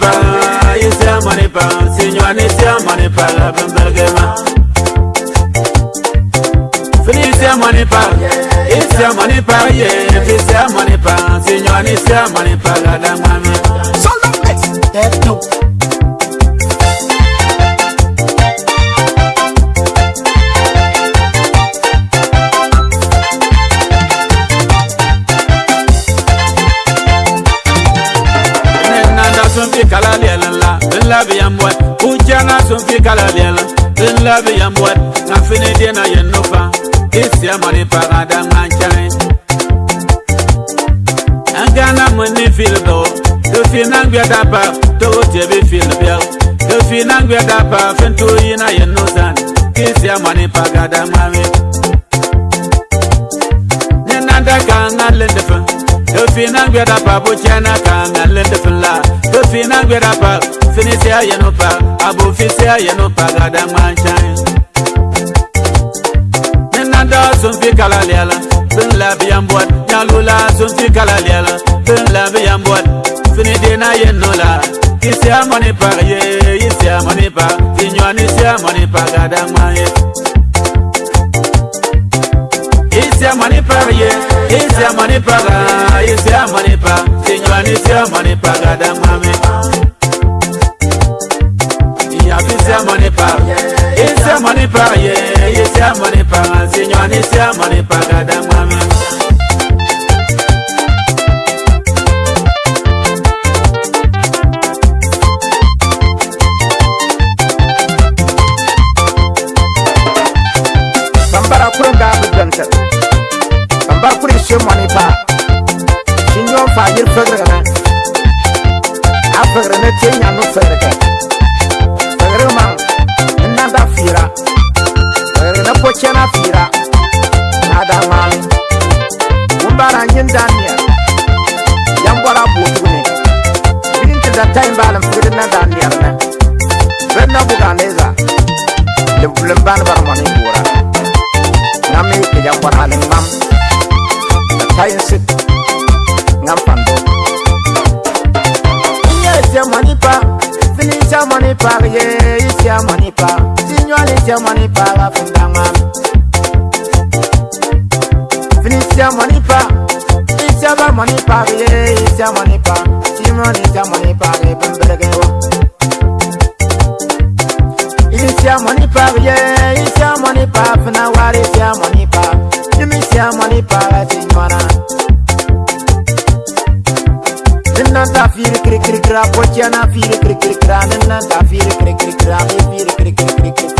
pa Yisia mani pa Sinywa nisia mani pa La bambal gema Fini yisia mani pa Yisia mani pa Ye Fisia mani pa Sinywa nisia sun fi kala bɛlɛn la n labi yan bɔt u jɛna kala bɛlɛn n labi yan bɔt nka fini den na yen nu fan i sɛ mɔni paga da ŋa kyɛn. n gana mun ni fili do fi na gbɛ da pa togo tɛ bi fili bɛw do fi na gbɛ da pa fɛn t'o yi na yen nu san k'i sɛ mɔni paga da ŋa mi. fina gbɛda pa bo tiɛna ka mɛ lɛ ti fila bo fina gbɛda pa finisiya yɛnu pa a bo fisiya yɛnu pa ka da ŋman can ye. nenanda sunfi kala lɛ la fin la bi yan bɔ nyalula sunfi kala lɛ la fin la bi yan bɔ finidina ye nɔ la isiya mɔni pa ye isiya mɔni pa finyɔn isiya mɔni pa ka da ŋman ye. isiya mɔni pa ye. isi amanipaga ya isi amanipa ya sinywani isi amanipa ya gadamame yafi isi amanipa isi amanipa yeah, isi amanipa sinywani isi amanipa gadamame Sambara kurang gabut dan kuri shi mani pa shi nyon fa yir fagra gana a fagra ne te nyan no fagra ka fagra ma nna da fira fagra na po chena fira na da ma mba ra nyin da ni ya mbara bu tu ne din ti da tai ba lam fira na da ni ya na ben na bu ga ne za le bulen ban ba mani bu ra na me ke ya mbara ne ma sayensit nga mpando iye tia mani pa fini tia mani pa ye tia mani pa sinyoli tia mani pa la funda ma fini tia mani pa tia ba mani pa ye tia mani pa sinyoli tia mani pa ye bembelege wa Iye tia mani pa ye tia mani pa fina wari tia mani ya mani pagati mana nina ta fir kri kri kra pochana fir kri kri kra nina ta fir kri kri kra fir kri kri kri kri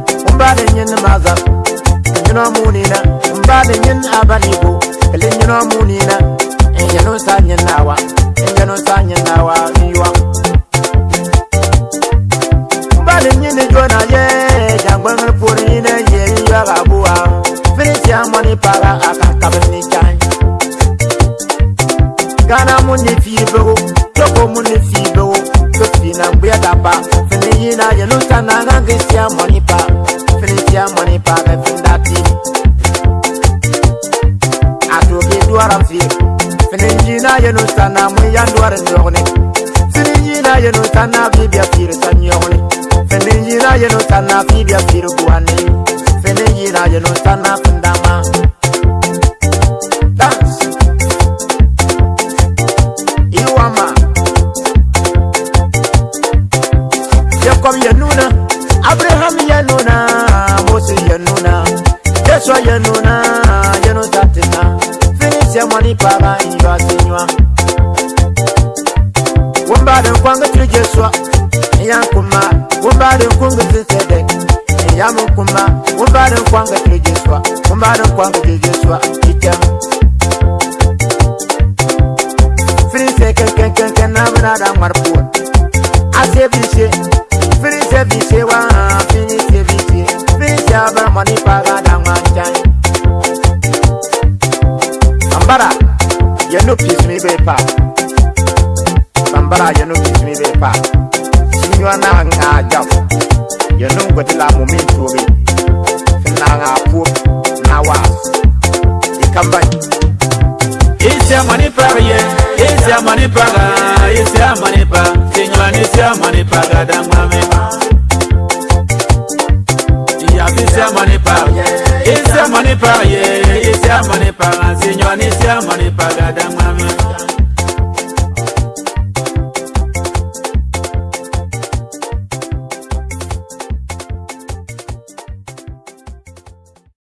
mbade nyen maza nyina munina mbade nyen abaligo le nyina munina nyano sa nyen nawa nyano sa nyen nawa iwa mbade nyen ni jona ye jangwa ngal puri ne ye iwa gabuwa finish ya money para aka kabel ni chai gana muni fibo toko muni fibo kofina mbuya daba fini yina yenusa nana gisi ya money para their money for the thing that I do be do a rafir. Finijina ye no sana mu yandu a rezogne. Finijina ye no sana fi bia firu sanyogne. Finijina ye no sana fi bia firu guane. Finijina ye no sana fi kwabayinjwazinywa wombale nkwanga kirijeswa eyankuma wombale nkunga zisede eyamukuma wombale nkwanga kirijeswa wombale nkwanga kirijeswa kitem firinse kekekeke nabunada ŋwar puor ase bise firinse bise wa finise bise firinse abaramani kwaga da ŋwancan ambara you know peace me be pa Bambara you know peace me be pa You are not a job You know what la mo mean to me Na nga poor na wa You come back It's your money pa yeah It's your money pa It's your money pa Sinyo an it's your money pa Gada mwa me pa Yeah, it's your money pa yeah It's your money pa yeah mani paga si nyoni si mani paga damwami